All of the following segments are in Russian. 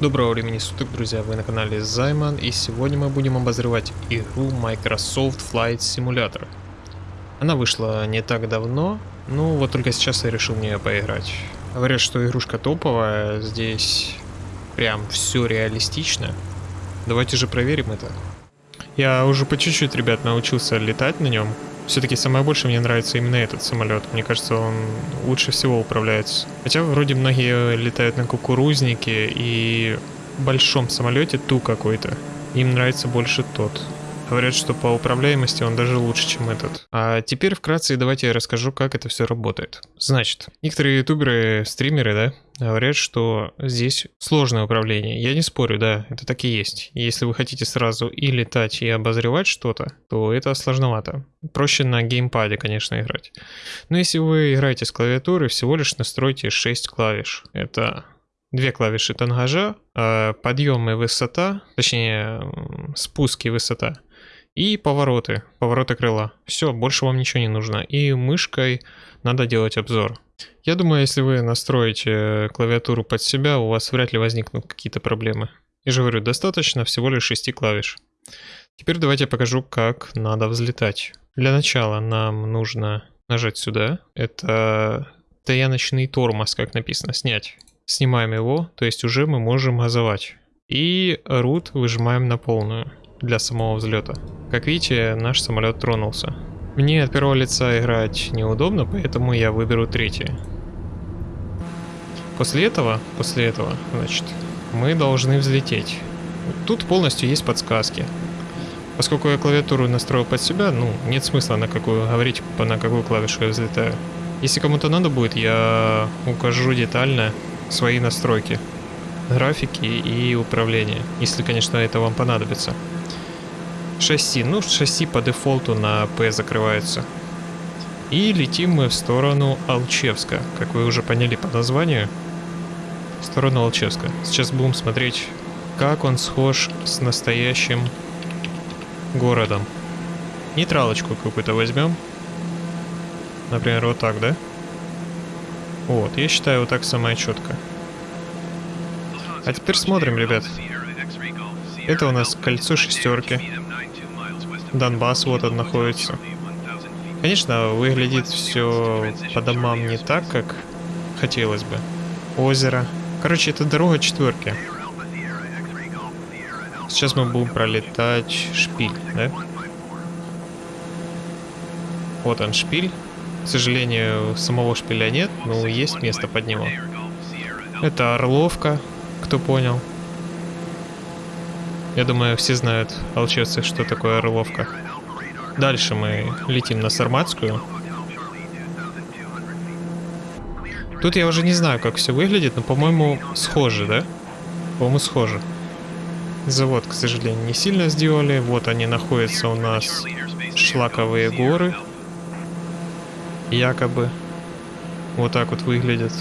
Доброго времени суток, друзья, вы на канале Займан, и сегодня мы будем обозревать игру Microsoft Flight Simulator. Она вышла не так давно, ну вот только сейчас я решил в нее поиграть. Говорят, что игрушка топовая, здесь прям все реалистично. Давайте же проверим это. Я уже по чуть-чуть, ребят, научился летать на нем. Все-таки самое больше мне нравится именно этот самолет. Мне кажется, он лучше всего управляется. Хотя вроде многие летают на кукурузнике и большом самолете ту какой-то. Им нравится больше тот. Говорят, что по управляемости он даже лучше, чем этот. А теперь вкратце давайте я расскажу, как это все работает. Значит, некоторые ютуберы, стримеры, да, говорят, что здесь сложное управление. Я не спорю, да, это так и есть. Если вы хотите сразу и летать, и обозревать что-то, то это сложновато. Проще на геймпаде, конечно, играть. Но если вы играете с клавиатуры, всего лишь настройте 6 клавиш. Это две клавиши тангажа, подъем и высота, точнее спуск и высота и повороты, повороты крыла. Все, больше вам ничего не нужно. И мышкой надо делать обзор. Я думаю, если вы настроите клавиатуру под себя, у вас вряд ли возникнут какие-то проблемы. Я же говорю, достаточно всего лишь 6 клавиш. Теперь давайте я покажу, как надо взлетать. Для начала нам нужно нажать сюда. Это стояночный тормоз, как написано, снять. Снимаем его, то есть уже мы можем газовать. И рут выжимаем на полную для самого взлета. Как видите, наш самолет тронулся. Мне от первого лица играть неудобно, поэтому я выберу третий. После этого, после этого, значит, мы должны взлететь. Тут полностью есть подсказки. Поскольку я клавиатуру настроил под себя, ну, нет смысла на какую говорить, на какую клавишу я взлетаю. Если кому-то надо будет, я укажу детально свои настройки, графики и управление, если, конечно, это вам понадобится. Шасси. Ну, шасси по дефолту на П закрывается. И летим мы в сторону Алчевска, как вы уже поняли по названию. В сторону Алчевска. Сейчас будем смотреть, как он схож с настоящим городом. Нейтралочку какую-то возьмем. Например, вот так, да? Вот, я считаю, вот так самое четко. А теперь смотрим, ребят. Это у нас кольцо шестерки. Донбасс вот он находится. Конечно, выглядит все по домам не так, как хотелось бы. Озеро. Короче, это дорога четверки. Сейчас мы будем пролетать шпиль, да? Вот он шпиль. К сожалению, самого шпиля нет, но есть место под него. Это Орловка, кто понял. Я думаю, все знают, алчевцы, что такое Орловка. Дальше мы летим на Сарматскую. Тут я уже не знаю, как все выглядит, но, по-моему, схоже, да? По-моему, схоже. Завод, к сожалению, не сильно сделали. Вот они находятся у нас шлаковые горы. Якобы. Вот так вот выглядят.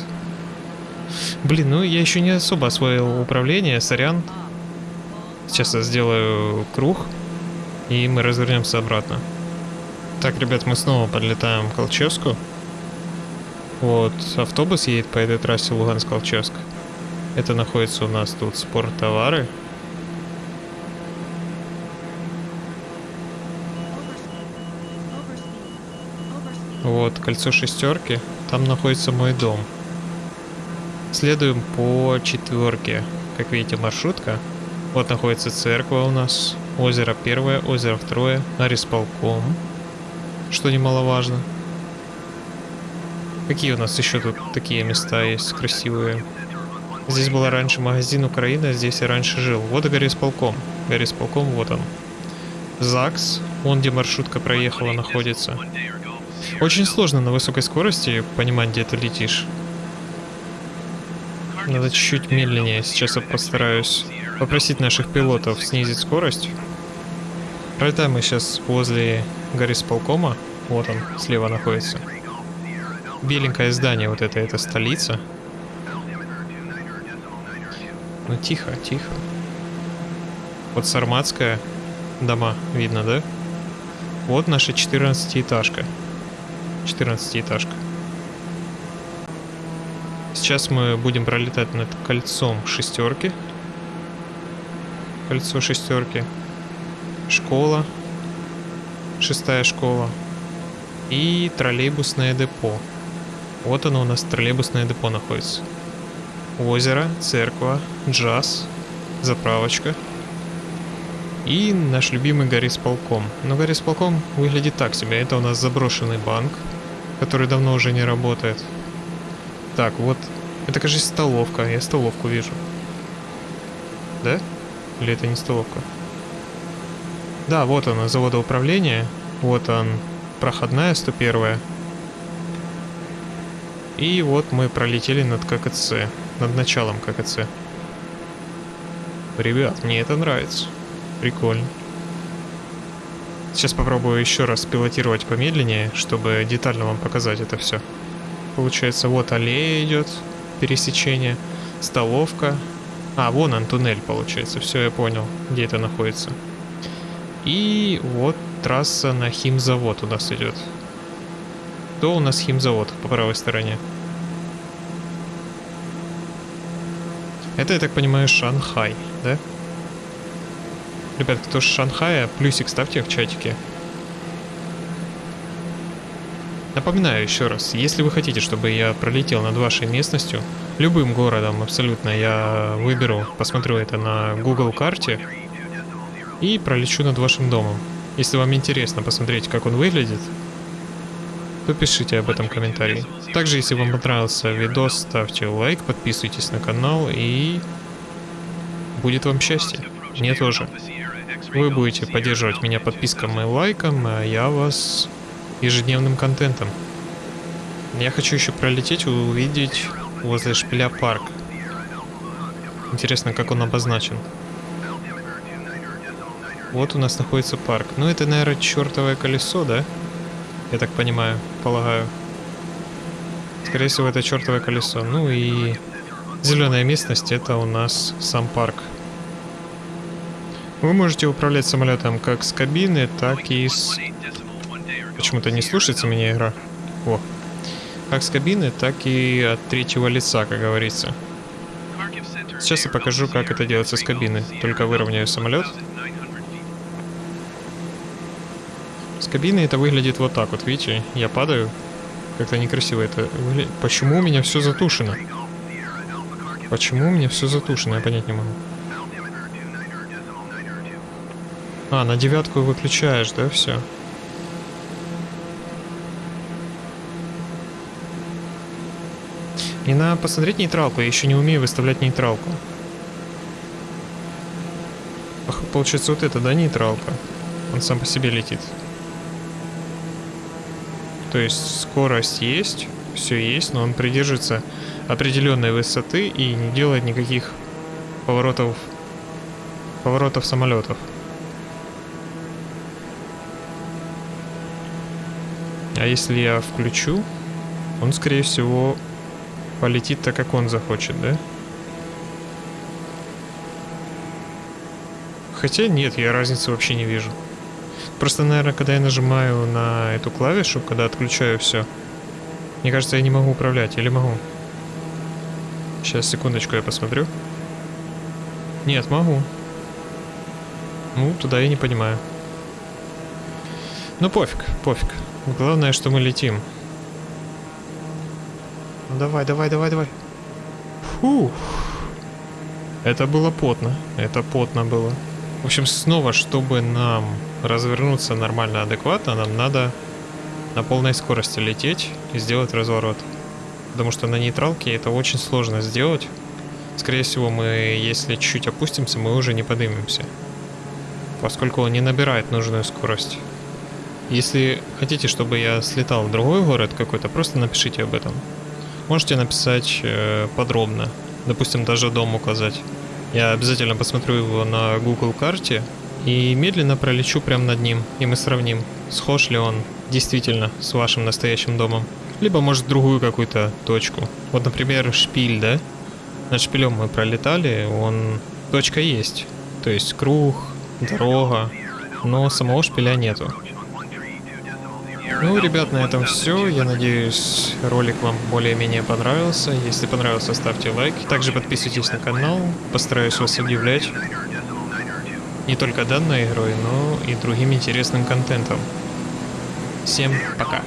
Блин, ну я еще не особо освоил управление, сорян. Сейчас я сделаю круг, и мы развернемся обратно. Так, ребят, мы снова подлетаем к Колчевску. Вот, автобус едет по этой трассе Луганск-Колчевск. Это находится у нас тут спорттовары. Вот, кольцо шестерки. Там находится мой дом. Следуем по четверке. Как видите, маршрутка. Вот находится церковь у нас. Озеро первое, озеро второе. Арисполком. Что немаловажно. Какие у нас еще тут такие места есть красивые? Здесь был раньше магазин Украина, здесь я раньше жил. Вот и горисполком. Горисполком, вот он. ЗАГС, вон где маршрутка проехала, находится. Очень сложно на высокой скорости понимать, где ты летишь. Надо чуть-чуть медленнее. Сейчас я постараюсь попросить наших пилотов снизить скорость. Пролетаем мы сейчас возле горисполкома. Вот он, слева находится. Беленькое здание вот это, это столица. Ну тихо, тихо. Вот Сарматская дома, видно, да? Вот наша 14-этажка. 14-этажка. Сейчас мы будем пролетать над кольцом шестерки. Кольцо шестерки. Школа. Шестая школа. И троллейбусное депо. Вот оно у нас, троллейбусное депо находится. Озеро, церковь, джаз, заправочка. И наш любимый горисполком. Но горисполком выглядит так себе. Это у нас заброшенный банк, который давно уже не работает. Так, вот. Это, кажется, столовка. Я столовку вижу. Да? Или это не столовка? Да, вот она, заводоуправление. Вот он, проходная 101. И вот мы пролетели над ККЦ. Над началом ККЦ. Ребят, мне это нравится. Прикольно. Сейчас попробую еще раз пилотировать помедленнее, чтобы детально вам показать это все. Получается, вот аллея идет, пересечение, столовка. А, вон он, туннель, получается. Все, я понял, где это находится. И вот трасса на химзавод у нас идет. Кто у нас химзавод по правой стороне? Это, я так понимаю, Шанхай, да? Ребят, кто с Шанхая, плюсик ставьте в чатике. Напоминаю еще раз, если вы хотите, чтобы я пролетел над вашей местностью, любым городом абсолютно я выберу, посмотрю это на Google карте и пролечу над вашим домом. Если вам интересно посмотреть, как он выглядит, то пишите об этом в комментарии. Также, если вам понравился видос, ставьте лайк, подписывайтесь на канал и будет вам счастье. Мне тоже. Вы будете поддерживать меня подписком и лайком, а я вас ежедневным контентом. Я хочу еще пролететь и увидеть возле шпиля парк. Интересно, как он обозначен. Вот у нас находится парк. Ну, это, наверное, чертовое колесо, да? Я так понимаю, полагаю. Скорее всего, это чертовое колесо. Ну и зеленая местность, это у нас сам парк. Вы можете управлять самолетом как с кабины, так и с... Почему-то не слушается меня игра. О. Как с кабины, так и от третьего лица, как говорится. Сейчас я покажу, как это делается с кабины. Только выровняю самолет. С кабины это выглядит вот так вот, видите? Я падаю. Как-то некрасиво это выглядит. Почему у меня все затушено? Почему у меня все затушено? Я понять не могу. А, на девятку выключаешь, да, все? И надо посмотреть нейтралку, я еще не умею выставлять нейтралку. Получается вот это, да, нейтралка? Он сам по себе летит. То есть скорость есть, все есть, но он придерживается определенной высоты и не делает никаких поворотов, поворотов самолетов. А если я включу, он, скорее всего, полетит так, как он захочет, да? Хотя нет, я разницы вообще не вижу. Просто, наверное, когда я нажимаю на эту клавишу, когда отключаю все, мне кажется, я не могу управлять. Или могу? Сейчас, секундочку, я посмотрю. Нет, могу. Ну, туда я не понимаю. Ну, пофиг, пофиг. Главное, что мы летим. Давай, давай, давай, давай. Фу. Это было потно. Это потно было. В общем, снова, чтобы нам развернуться нормально, адекватно, нам надо на полной скорости лететь и сделать разворот. Потому что на нейтралке это очень сложно сделать. Скорее всего, мы, если чуть опустимся, мы уже не поднимемся. Поскольку он не набирает нужную скорость. Если хотите, чтобы я слетал в другой город какой-то, просто напишите об этом. Можете написать э, подробно, допустим, даже дом указать. Я обязательно посмотрю его на Google карте и медленно пролечу прямо над ним, и мы сравним, схож ли он действительно с вашим настоящим домом. Либо, может, другую какую-то точку. Вот, например, шпиль, да? Над шпилем мы пролетали, он... Точка есть. То есть круг, дорога, но самого шпиля нету. Ну, ребят, на этом все. Я надеюсь, ролик вам более-менее понравился. Если понравился, ставьте лайк. Также подписывайтесь на канал. Постараюсь вас удивлять. не только данной игрой, но и другим интересным контентом. Всем пока.